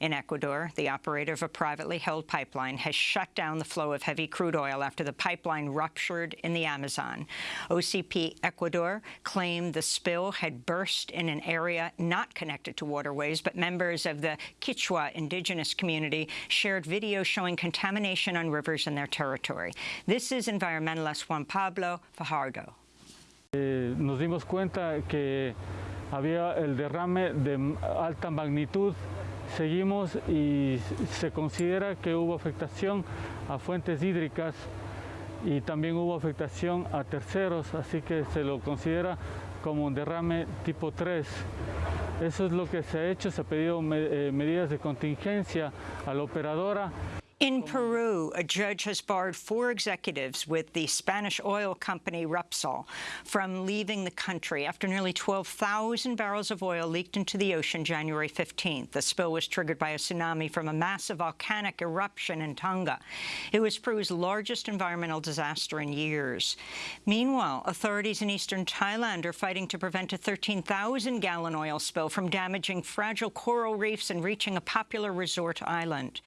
In Ecuador, the operator of a privately held pipeline has shut down the flow of heavy crude oil after the pipeline ruptured in the Amazon. OCP Ecuador claimed the spill had burst in an area not connected to waterways, but members of the Quichua indigenous community shared video showing contamination on rivers in their territory. This is environmentalist Juan Pablo Fajardo. Eh, nos dimos cuenta que había el derrame de alta magnitud Seguimos y se considera que hubo afectación a fuentes hídricas y también hubo afectación a terceros, así que se lo considera como un derrame tipo 3. Eso es lo que se ha hecho, se ha pedido eh, medidas de contingencia a la operadora. In mm-hmm. Peru, a judge has barred four executives with the Spanish oil company Repsol from leaving the country after nearly 12,000 barrels of oil leaked into the ocean January 15th. The spill was triggered by a tsunami from a massive volcanic eruption in Tonga. It was Peru's largest environmental disaster in years. Meanwhile, authorities in eastern Thailand are fighting to prevent a 13,000-gallon oil spill from damaging fragile coral reefs and reaching a popular resort island.